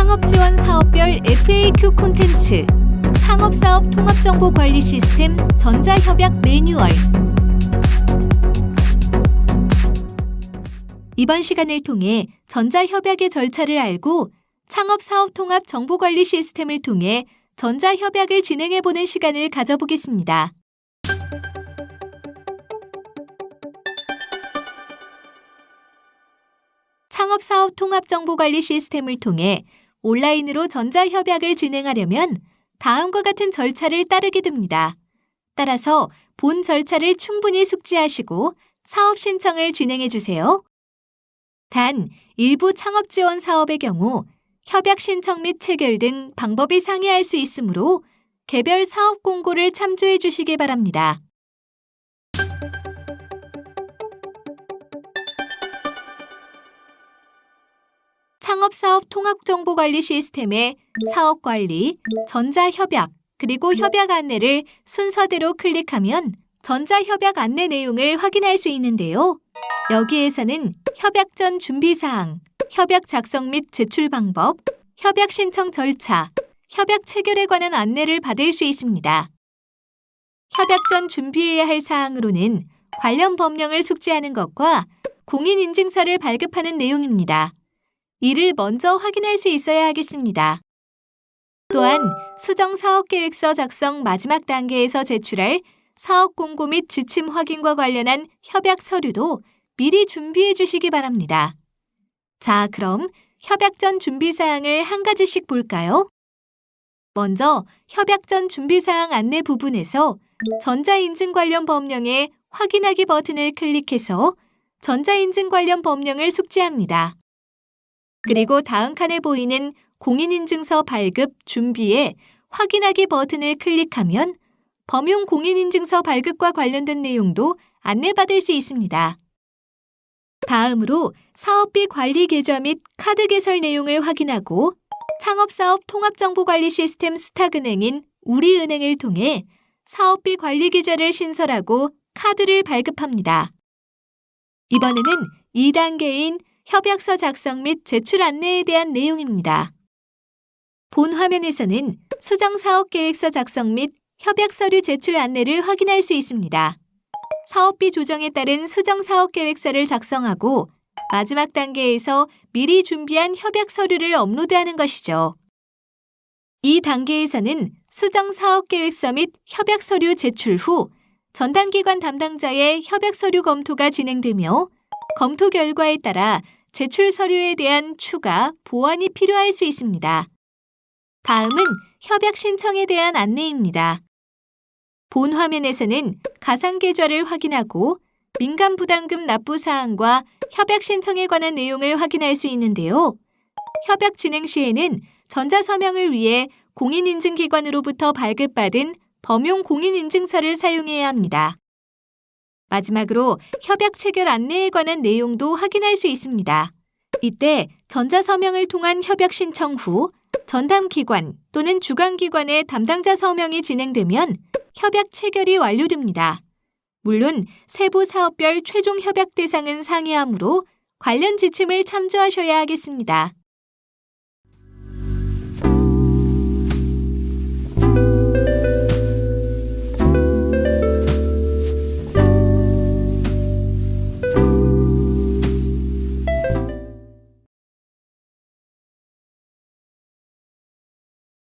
창업지원 사업별 FAQ 콘텐츠 창업사업 통합정보관리 시스템 전자협약 매뉴얼 이번 시간을 통해 전자협약의 절차를 알고 창업사업 통합 정보관리 시스템을 통해 전자협약을 진행해보는 시간을 가져보겠습니다. 창업사업 통합정보관리 시스템을 통해 온라인으로 전자협약을 진행하려면 다음과 같은 절차를 따르게 됩니다. 따라서 본 절차를 충분히 숙지하시고 사업 신청을 진행해 주세요. 단, 일부 창업 지원 사업의 경우 협약 신청 및 체결 등 방법이 상이할 수 있으므로 개별 사업 공고를 참조해 주시기 바랍니다. 창업사업 통합정보관리 시스템의 사업관리, 전자협약, 그리고 협약 안내를 순서대로 클릭하면 전자협약 안내 내용을 확인할 수 있는데요. 여기에서는 협약 전 준비사항, 협약 작성 및 제출 방법, 협약 신청 절차, 협약 체결에 관한 안내를 받을 수 있습니다. 협약 전 준비해야 할 사항으로는 관련 법령을 숙지하는 것과 공인인증서를 발급하는 내용입니다. 이를 먼저 확인할 수 있어야 하겠습니다. 또한 수정 사업계획서 작성 마지막 단계에서 제출할 사업 공고 및 지침 확인과 관련한 협약 서류도 미리 준비해 주시기 바랍니다. 자, 그럼 협약 전 준비 사항을 한 가지씩 볼까요? 먼저 협약 전 준비 사항 안내 부분에서 전자인증 관련 법령의 확인하기 버튼을 클릭해서 전자인증 관련 법령을 숙지합니다. 그리고 다음 칸에 보이는 공인인증서 발급 준비에 확인하기 버튼을 클릭하면 범용 공인인증서 발급과 관련된 내용도 안내받을 수 있습니다. 다음으로 사업비 관리 계좌 및 카드 개설 내용을 확인하고 창업사업 통합정보관리 시스템 수탁은행인 우리은행을 통해 사업비 관리 계좌를 신설하고 카드를 발급합니다. 이번에는 2단계인 협약서 작성 및 제출 안내에 대한 내용입니다. 본 화면에서는 수정 사업 계획서 작성 및 협약 서류 제출 안내를 확인할 수 있습니다. 사업비 조정에 따른 수정 사업 계획서를 작성하고 마지막 단계에서 미리 준비한 협약 서류를 업로드하는 것이죠. 이 단계에서는 수정 사업 계획서 및 협약 서류 제출 후 전담기관 담당자의 협약 서류 검토가 진행되며 검토 결과에 따라 제출 서류에 대한 추가, 보완이 필요할 수 있습니다. 다음은 협약 신청에 대한 안내입니다. 본 화면에서는 가상 계좌를 확인하고 민간 부담금 납부 사항과 협약 신청에 관한 내용을 확인할 수 있는데요. 협약 진행 시에는 전자 서명을 위해 공인인증기관으로부터 발급받은 범용 공인인증서를 사용해야 합니다. 마지막으로 협약 체결 안내에 관한 내용도 확인할 수 있습니다. 이때 전자서명을 통한 협약 신청 후 전담기관 또는 주관기관의 담당자 서명이 진행되면 협약 체결이 완료됩니다. 물론 세부 사업별 최종 협약 대상은 상이하므로 관련 지침을 참조하셔야 하겠습니다.